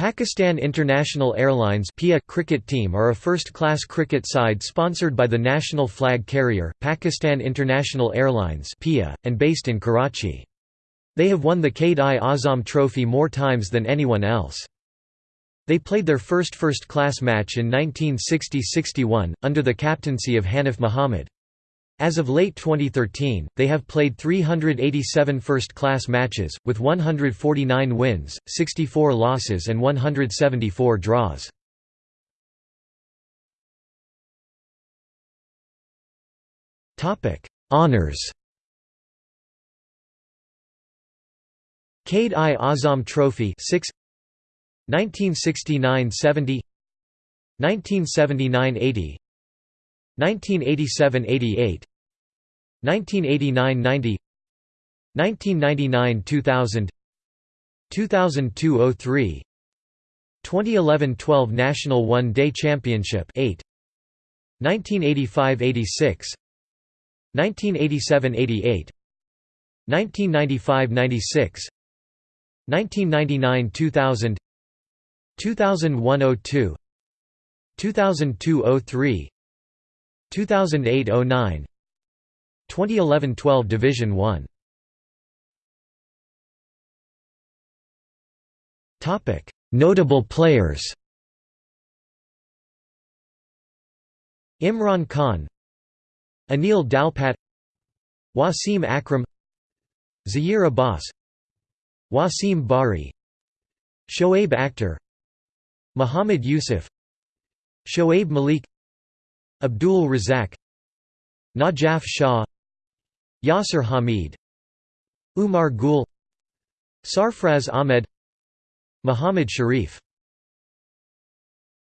Pakistan International Airlines PIA cricket team are a first-class cricket side sponsored by the national flag carrier, Pakistan International Airlines PIA, and based in Karachi. They have won the Quaid-i-Azam Trophy more times than anyone else. They played their first first-class match in 1960–61, under the captaincy of Hanif Muhammad. As of late 2013, they have played 387 first-class matches, with 149 wins, 64 losses and 174 draws. Honours Quaid-i-Azam Trophy 6 1969–70 1979–80 1987–88 1989–90 1999–2000 2002–03 2011–12 National One Day Championship 8 1985–86 1987–88 1995–96 1999–2000 2001–02 2002–03 2008–09 2011–12 Division 1 Topic: Notable players. Imran Khan, Anil Dalpat, Wasim Akram, Zaheer Abbas, Wasim Bari, Shoaib Akhtar, Muhammad Yusuf, Shoaib Malik, Abdul Razzaq, Najaf Shah, Yasir Hameed Umar Gul Sarfraz Ahmed Muhammad Sharif